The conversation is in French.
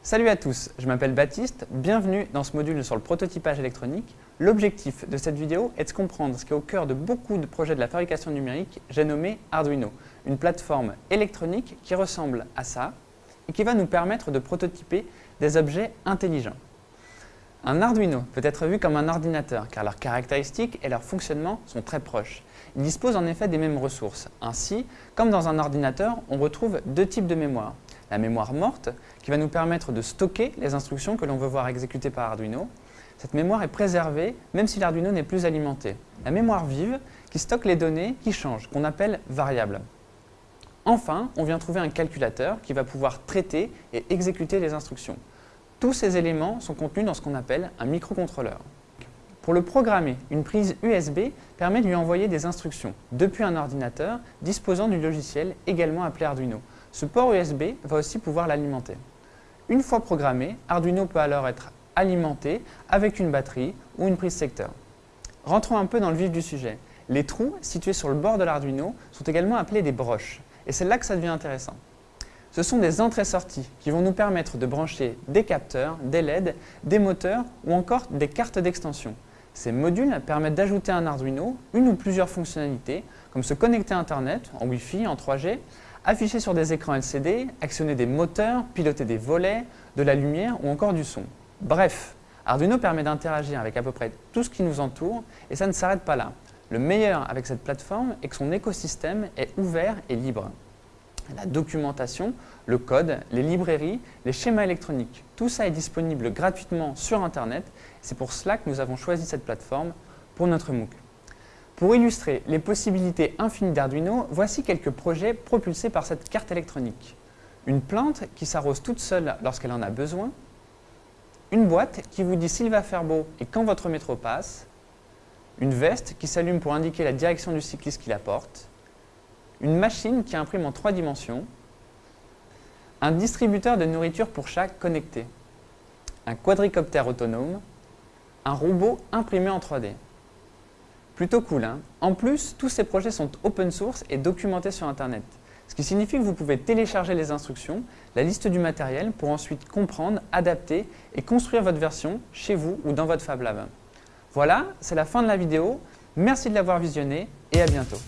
Salut à tous, je m'appelle Baptiste, bienvenue dans ce module sur le prototypage électronique. L'objectif de cette vidéo est de comprendre ce qui est au cœur de beaucoup de projets de la fabrication numérique, j'ai nommé Arduino, une plateforme électronique qui ressemble à ça et qui va nous permettre de prototyper des objets intelligents. Un Arduino peut être vu comme un ordinateur car leurs caractéristiques et leur fonctionnement sont très proches. Il dispose en effet des mêmes ressources. Ainsi, comme dans un ordinateur, on retrouve deux types de mémoire. La mémoire morte, qui va nous permettre de stocker les instructions que l'on veut voir exécutées par Arduino. Cette mémoire est préservée, même si l'Arduino n'est plus alimenté. La mémoire vive, qui stocke les données qui changent, qu'on appelle variables. Enfin, on vient trouver un calculateur qui va pouvoir traiter et exécuter les instructions. Tous ces éléments sont contenus dans ce qu'on appelle un microcontrôleur. Pour le programmer, une prise USB permet de lui envoyer des instructions depuis un ordinateur disposant du logiciel également appelé Arduino. Ce port USB va aussi pouvoir l'alimenter. Une fois programmé, Arduino peut alors être alimenté avec une batterie ou une prise secteur. Rentrons un peu dans le vif du sujet. Les trous situés sur le bord de l'Arduino sont également appelés des broches. Et c'est là que ça devient intéressant. Ce sont des entrées-sorties qui vont nous permettre de brancher des capteurs, des LED, des moteurs ou encore des cartes d'extension. Ces modules permettent d'ajouter à un Arduino une ou plusieurs fonctionnalités, comme se connecter à Internet, en Wi-Fi, en 3G, afficher sur des écrans LCD, actionner des moteurs, piloter des volets, de la lumière ou encore du son. Bref, Arduino permet d'interagir avec à peu près tout ce qui nous entoure et ça ne s'arrête pas là. Le meilleur avec cette plateforme est que son écosystème est ouvert et libre la documentation, le code, les librairies, les schémas électroniques. Tout ça est disponible gratuitement sur Internet. C'est pour cela que nous avons choisi cette plateforme pour notre MOOC. Pour illustrer les possibilités infinies d'Arduino, voici quelques projets propulsés par cette carte électronique. Une plante qui s'arrose toute seule lorsqu'elle en a besoin, une boîte qui vous dit s'il va faire beau et quand votre métro passe, une veste qui s'allume pour indiquer la direction du cycliste qui la porte, une machine qui imprime en trois dimensions, un distributeur de nourriture pour chat connecté, un quadricoptère autonome, un robot imprimé en 3D. Plutôt cool, hein En plus, tous ces projets sont open source et documentés sur Internet, ce qui signifie que vous pouvez télécharger les instructions, la liste du matériel pour ensuite comprendre, adapter et construire votre version chez vous ou dans votre Fab Lab. Voilà, c'est la fin de la vidéo. Merci de l'avoir visionné et à bientôt.